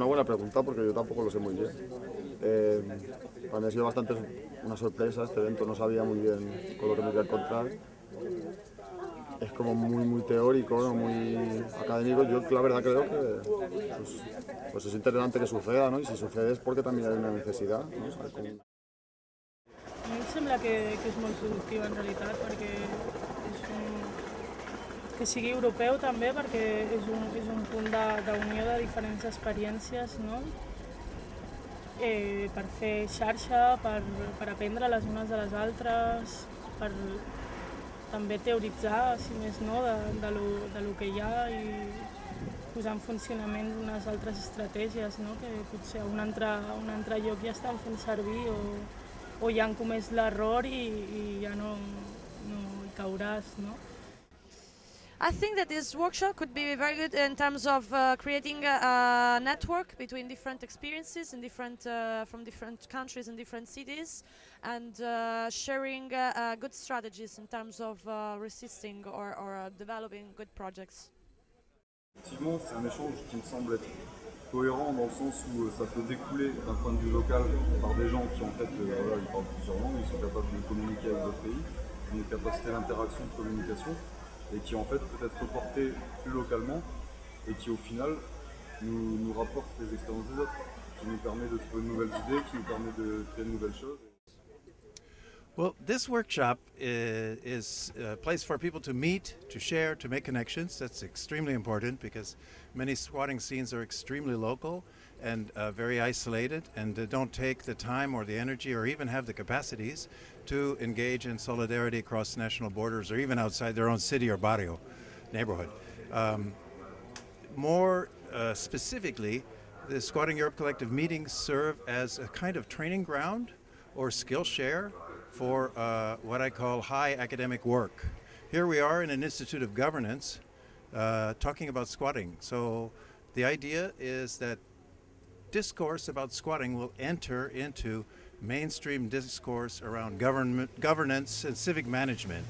una buena pregunta porque yo tampoco lo sé muy bien. Eh, para mí ha sido bastante una sorpresa este evento, no sabía muy bien con lo que me iba a encontrar. Es como muy, muy teórico, muy académico. Yo la verdad creo que pues, pues es interesante que suceda, ¿no? y si sucede es porque también hay una necesidad. ¿no? Que sigui europeu també perquè és un, és un punt d'unió de, de diferents experiències no? eh, per fer xarxa, per, per aprendre les unes de les altres, per també teoritzar, si més no, de, de, lo, de lo que hi ha i posar en funcionament unes altres estratègies no? que potser a un altre, a un altre lloc ja estan fent servir o, o ja han comès l'error i, i ja no, no hi cauràs, no? I think that this workshop could be very good in terms of uh, creating a, a network between different experiences and different uh, from different countries and different cities, and uh, sharing uh, uh, good strategies in terms of uh, resisting or, or developing good projects. Effectivement, c'est un échange qui me semble être cohérent dans le sens où euh, ça peut découler d'un point de vue local par des gens qui en fait euh, voilà, ils parlent plusieurs langues, ils sont capables de communiquer avec d'autres pays, ils ont une capacité d'interaction, de communication, et qui en fait peut être reporté plus localement et qui au final nous, nous rapporte les expériences des autres, qui nous permet de trouver de nouvelles idées, qui nous permet de créer de nouvelles choses. Well, this workshop is, is a place for people to meet, to share, to make connections. That's extremely important because many squatting scenes are extremely local and uh, very isolated and uh, don't take the time or the energy or even have the capacities to engage in solidarity across national borders or even outside their own city or barrio neighborhood. Um, more uh, specifically, the Squatting Europe Collective meetings serve as a kind of training ground or skill share for uh, what I call high academic work. Here we are in an Institute of Governance uh, talking about squatting. So the idea is that discourse about squatting will enter into mainstream discourse around government, governance and civic management.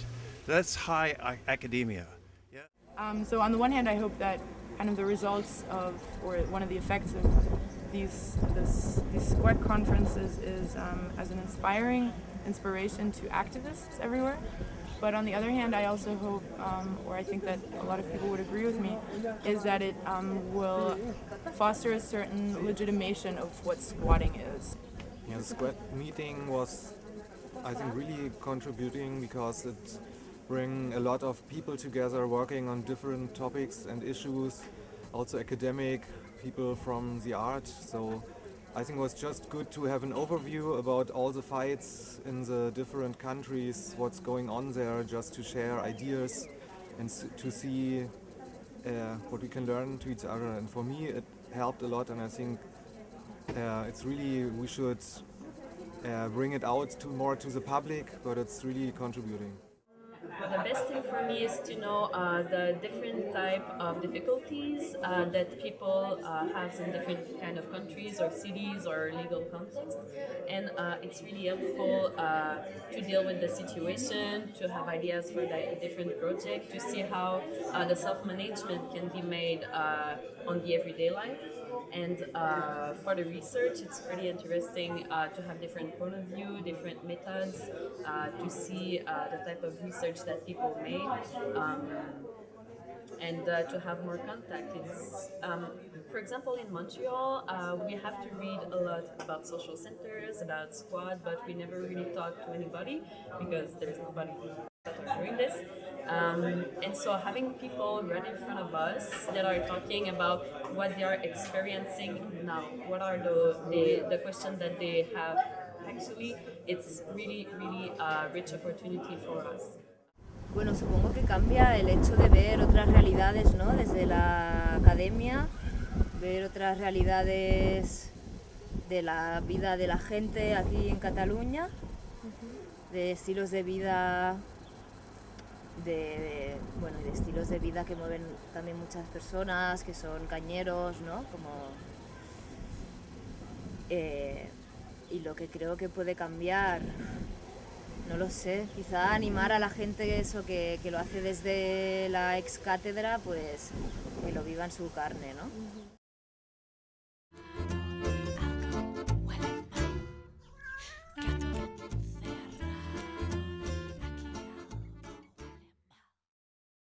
That's high academia. Yeah. Um, so on the one hand, I hope that kind of the results of, or one of the effects of these this, these squat conferences is um, as an inspiring inspiration to activists everywhere. But on the other hand, I also hope, um, or I think that a lot of people would agree with me, is that it um, will foster a certain legitimation of what squatting is. Yeah, the squat meeting was, I think, really contributing because it bring a lot of people together working on different topics and issues, also academic people from the art. So I think it was just good to have an overview about all the fights in the different countries, what's going on there, just to share ideas and to see uh, what we can learn to each other. And for me, it helped a lot, and I think uh, it's really we should uh, bring it out to more to the public, but it's really contributing. The best thing for me is to know uh, the different type of difficulties uh, that people uh, have in different kind of countries or cities or legal context, and uh, it's really helpful uh, to deal with the situation, to have ideas for the different project, to see how uh, the self-management can be made on the everyday life. And uh, for the research, it's pretty interesting uh, to have different point of view, different methods, uh, to see uh, the type of research that people make, um, and uh, to have more contact. Um, for example, in Montreal, uh, we have to read a lot about social centers, about squat, but we never really talk to anybody because there's nobody that are doing this. Um, and so having people right in front of us that are talking about what they are experiencing now, what are the, the, the questions that they have actually, it's really, really a rich opportunity for us. Bueno, supongo que cambia el hecho de ver otras realidades, ¿no? Desde la academia, ver otras realidades de la vida de la gente aquí en Cataluña, de estilos de vida, de, de- bueno, de estilos de vida que mueven también muchas personas, que son cañeros, ¿no? Como, eh, y lo que creo que puede cambiar no lo sé, quizá animar a la gente eso que, que lo hace desde la ex cátedra, pues que lo viva en su carne, ¿no?